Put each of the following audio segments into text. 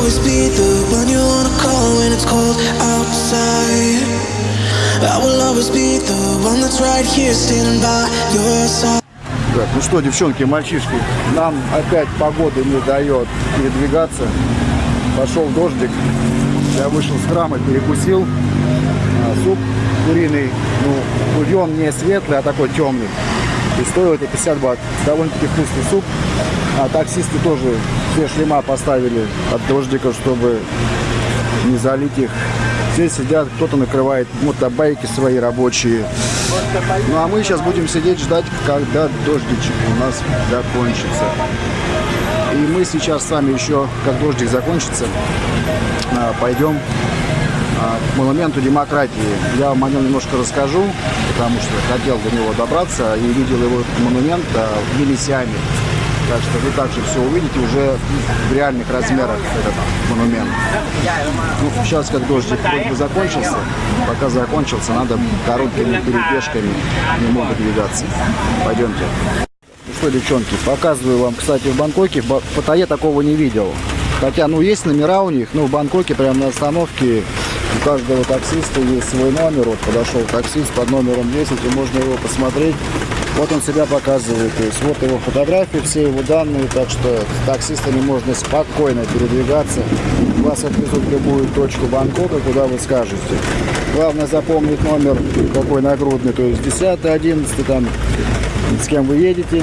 always be the one you wanna call when it's cold outside. I will always be the one that's right here standing by your side. Так, ну что, девчонки, мальчишки, нам опять погода не дает передвигаться. Пошел дождик. Я вышел с храма, перекусил. А, суп куриный, ну, бульон не светлый, а такой темный. И стоил это 50 бат. Довольно-таки вкусный суп. А таксисты тоже все шлема поставили от дождика, чтобы не залить их. Все сидят, кто-то накрывает мотобайки свои рабочие. Ну а мы сейчас будем сидеть ждать, когда дождичек у нас закончится. И мы сейчас с вами еще, как дождик закончится, а, пойдем а, к монументу демократии. Я вам о нем немножко расскажу, потому что хотел до него добраться и видел его монумент а, в Елисяме. Так что вы также все увидите уже в реальных размерах этот монумент. Ну, сейчас как дождик вроде бы закончился, пока закончился, надо короткими перебежками немного двигаться. Пойдемте. Ну что, девчонки, показываю вам, кстати, в Бангкоке, в Паттайе такого не видел. Хотя, ну, есть номера у них, ну, в Бангкоке прямо на остановке у каждого таксиста есть свой номер. Вот подошел таксист под номером 10, и можно его посмотреть. Вот он себя показывает, то есть вот его фотографии, все его данные, так что с таксистами можно спокойно передвигаться. Вас отвезут в любую точку Бангкока, куда вы скажете. Главное запомнить номер какой нагрудный, то есть 10, 11, там, с кем вы едете.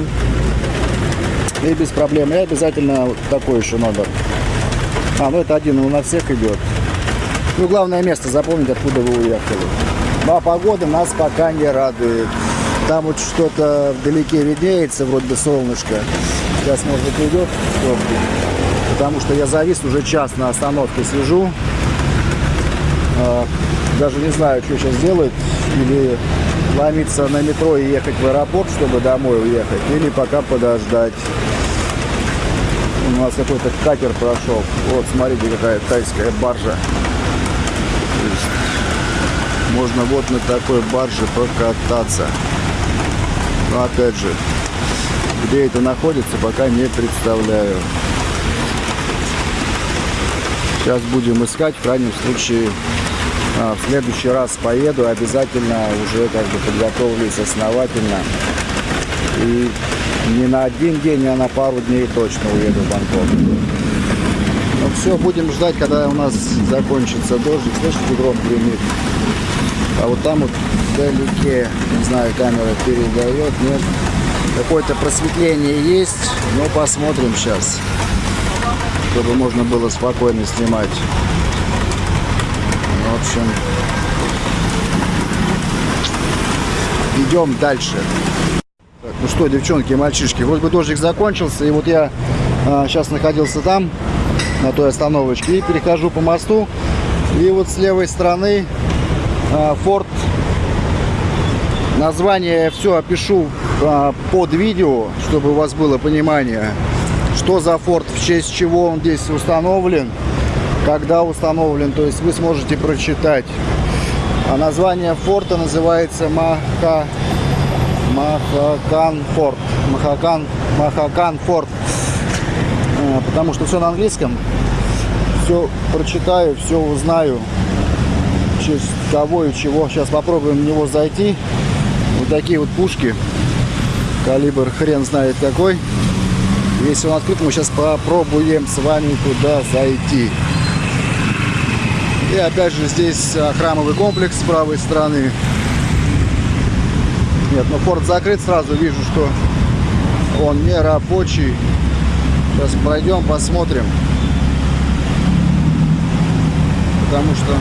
И без проблем. И обязательно такой еще номер. А, ну это один, он на всех идет. Ну, главное место запомнить, откуда вы уехали. Ну, а погода нас пока не радует. Там вот что-то вдалеке виднеется, вроде бы солнышко. Сейчас, может быть, дождик. Потому что я завис уже час на остановке сижу. А, Даже не знаю, что сейчас делать. Или ломиться на метро и ехать в аэропорт, чтобы домой уехать. Или пока подождать. У нас какой-то катер прошел. Вот, смотрите, какая тайская баржа. Можно вот на такой барже прокататься. Но опять же, где это находится, пока не представляю. Сейчас будем искать, в крайнем случае, а, в следующий раз поеду, обязательно уже как бы подготовлюсь основательно. И не на один день, а на пару дней точно уеду в Бангкок. Ну все, будем ждать, когда у нас закончится дождик. Слышите, гром гремит. А вот там вот вдалеке, не знаю, камера передает, нет. Какое-то просветление есть, но посмотрим сейчас, чтобы можно было спокойно снимать. Ну, В общем, идем дальше. Так, ну что, девчонки и мальчишки, вроде бы дождик закончился, и вот я сейчас находился там, на той остановочке, и перехожу по мосту, и вот с левой стороны а, форт, название все опишу а, под видео, чтобы у вас было понимание, что за форт, в честь чего он здесь установлен, когда установлен, то есть вы сможете прочитать. А название форта называется Маха Махакан Форт. Махакан, Махакан Форт. Э, Потому что все на английском. Все прочитаю, все узнаю. В честь кого и чего. Сейчас попробуем в него зайти. Вот такие вот пушки. Калибр хрен знает какой. Если он открыт, мы сейчас попробуем с вами туда зайти. И опять же здесь а, храмовый комплекс с правой стороны. Нет, но форт закрыт, сразу вижу, что он не рабочий. Сейчас пройдем, посмотрим. Потому что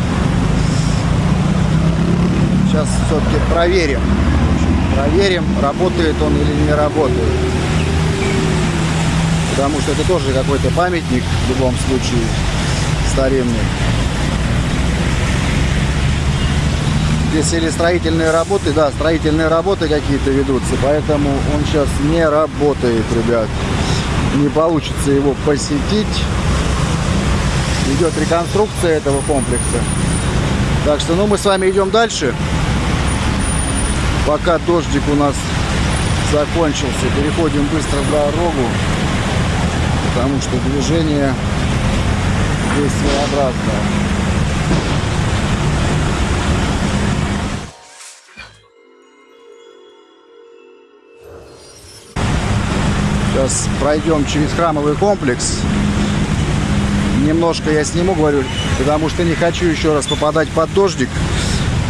сейчас все-таки проверим. Проверим, работает он или не работает. Потому что это тоже какой-то памятник в любом случае старинный. Здесь или строительные работы, да, строительные работы какие-то ведутся, поэтому он сейчас не работает, ребят. Не получится его посетить. Идет реконструкция этого комплекса. Так что, ну, мы с вами идем дальше. Пока дождик у нас закончился, переходим быстро в дорогу, потому что движение здесь своеобразная. Сейчас пройдем через храмовый комплекс. Немножко я сниму, говорю, потому что не хочу еще раз попадать под дождик.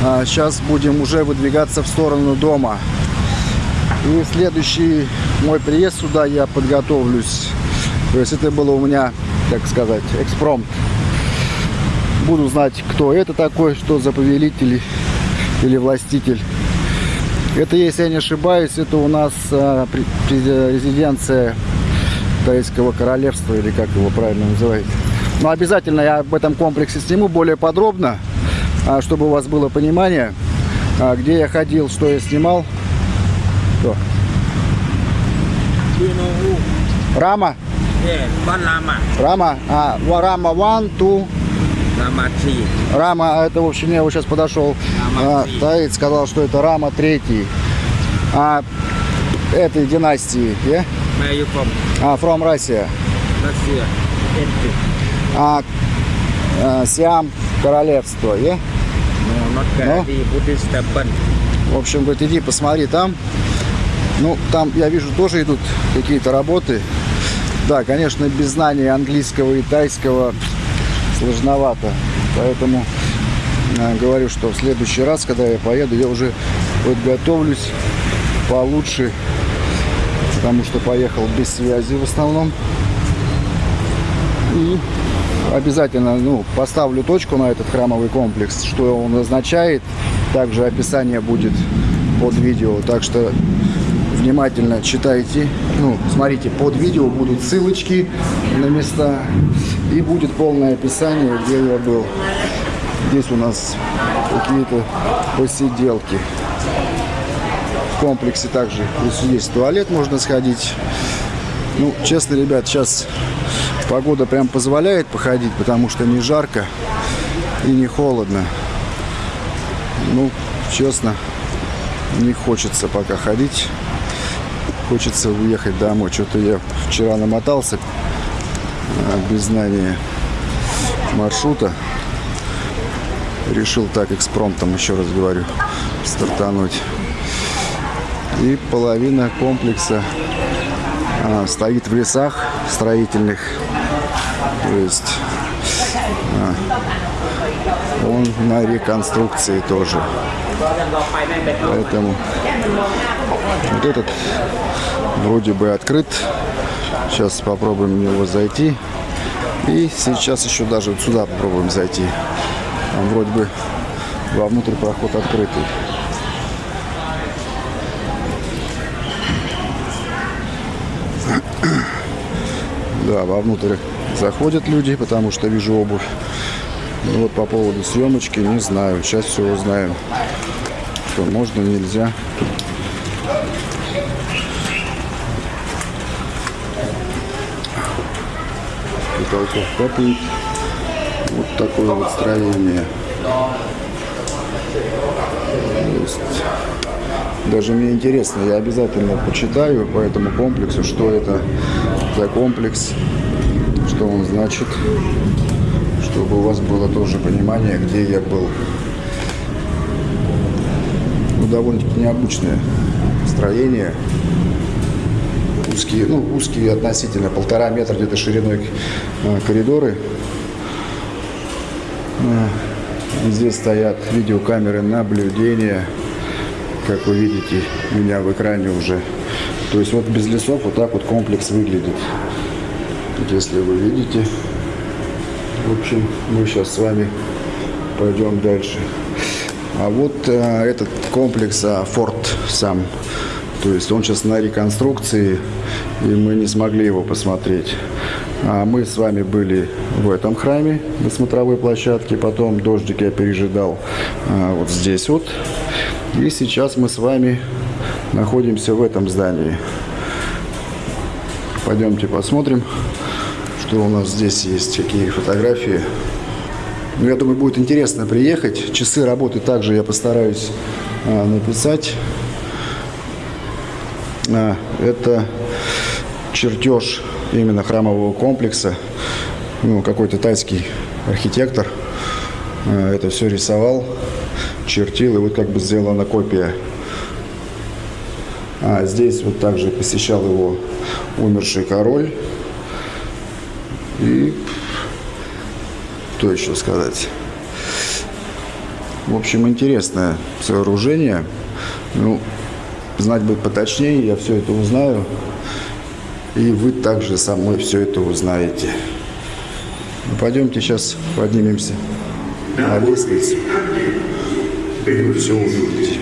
А сейчас будем уже выдвигаться в сторону дома. И следующий мой приезд сюда я подготовлюсь. То есть это было у меня, как сказать, экспромт. Буду знать, кто это такой, что за повелитель или властитель. Это, если я не ошибаюсь, это у нас а, резиденция Тайского королевства, или как его правильно называют. Но обязательно я об этом комплексе сниму более подробно, а, чтобы у вас было понимание, а, где я ходил, что я снимал. Что? Рама? Lama. Рама? А, Рама 1, 2, Lama 3. Рама, а это, в общем, я вот сейчас подошел, Рама а, сказал, что это Рама третий. А, этой династии, yeah? Where you from? А, from Russia. Russia. А, а, Сиам королевство, not Gandhi. Buddhist temple. В общем, говорит, иди посмотри там. Ну, там, я вижу, тоже идут какие-то работы. Да, конечно, без знания английского и тайского сложновато. Поэтому э, говорю, что в следующий раз, когда я поеду, я уже подготовлюсь получше. Потому что поехал без связи в основном. И обязательно ну, поставлю точку на этот храмовый комплекс, что он означает. Также описание будет под видео. Так что внимательно читайте. Ну, смотрите, под видео будут ссылочки на места. И будет полное описание, где я был. Здесь у нас какие-то посиделки. В комплексе также есть туалет, можно сходить. Ну, честно, ребят, сейчас погода прям позволяет походить, потому что не жарко и не холодно. Ну, честно, не хочется пока ходить. Хочется уехать домой. Что-то я вчера намотался а, без знания маршрута. Решил так экспромтом, еще раз говорю, стартануть. И половина комплекса а, стоит в лесах строительных. То есть а, он на реконструкции тоже. Поэтому вот этот вроде бы открыт. Сейчас попробуем в него зайти. И сейчас еще даже сюда попробуем зайти. Там вроде бы вовнутрь проход открытый. Да, вовнутрь заходят люди, потому что вижу обувь. Ну вот по поводу съемочки не знаю. Сейчас все узнаем. Что можно, нельзя. Потолков капает. Вот такое вот строение. Есть, даже мне интересно, я обязательно почитаю по этому комплексу, что это за комплекс, что он значит, чтобы у вас было тоже понимание, где я был. Ну, довольно-таки необычное строение. Узкие, ну, узкие относительно, полтора метра где-то шириной э, коридоры. Э, Здесь стоят видеокамеры наблюдения. Как вы видите, меня в экране уже. То есть вот без лесов вот так вот комплекс выглядит. Если вы видите. В общем, мы сейчас с вами пойдем дальше. А вот э, этот комплекс, а, форт сам. То есть он сейчас на реконструкции, и мы не смогли его посмотреть. А мы с вами были в этом храме на смотровой площадке, потом дождик я пережидал а, вот здесь вот. И сейчас мы с вами находимся в этом здании. Пойдемте посмотрим, что у нас здесь есть, какие фотографии. Ну, я думаю, будет интересно приехать. Часы работы также я постараюсь а, написать. А, это чертеж именно храмового комплекса. ну, какой-то тайский архитектор э, это все рисовал, чертил, и вот как бы сделана копия. А здесь вот также посещал его умерший король. И что еще сказать? В общем, интересное сооружение. Ну, знать бы поточнее, я все это узнаю. И вы также со мной все это узнаете. Ну, пойдемте сейчас поднимемся на лестницу. Все увидите.